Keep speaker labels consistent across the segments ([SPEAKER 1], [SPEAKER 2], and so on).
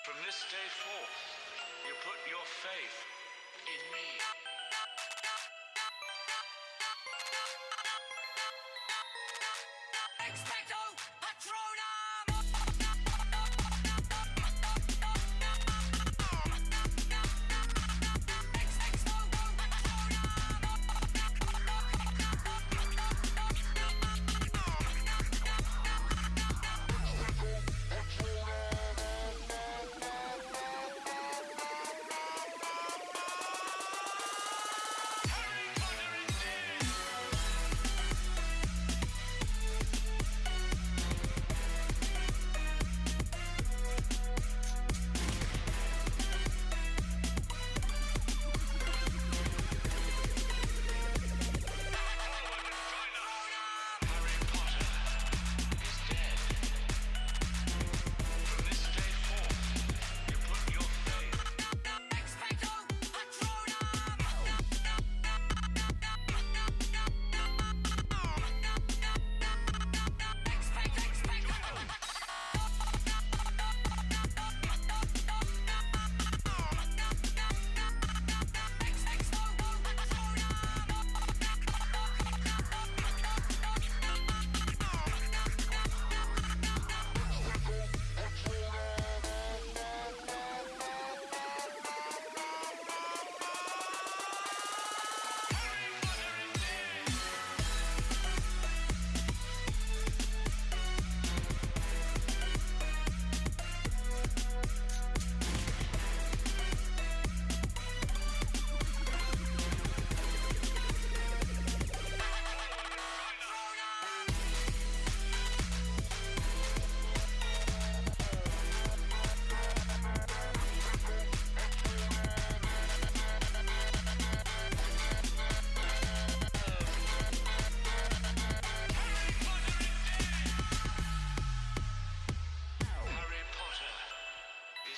[SPEAKER 1] From this day forth, you put your faith in me.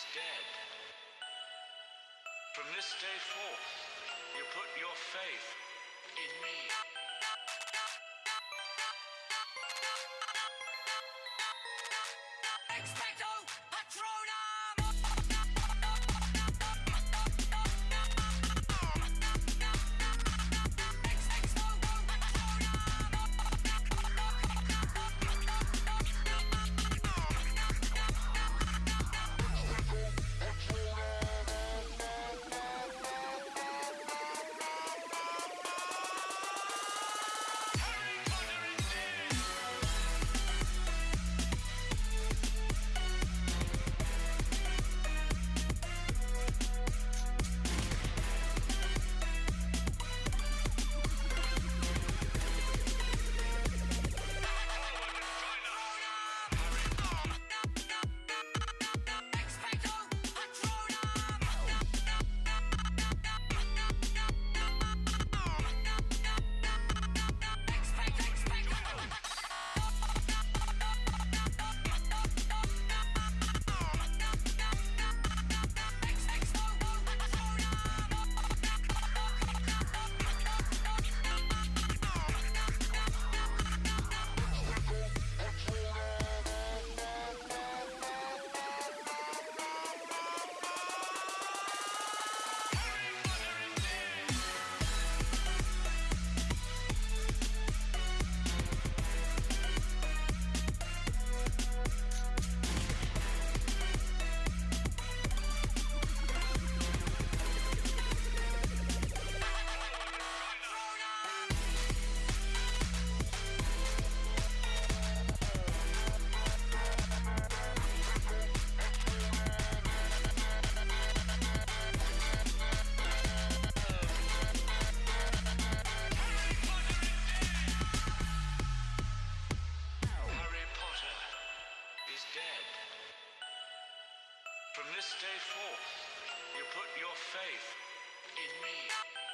[SPEAKER 1] Is dead. From this day forth, you put your faith in me. From this day forth, you put your faith in me.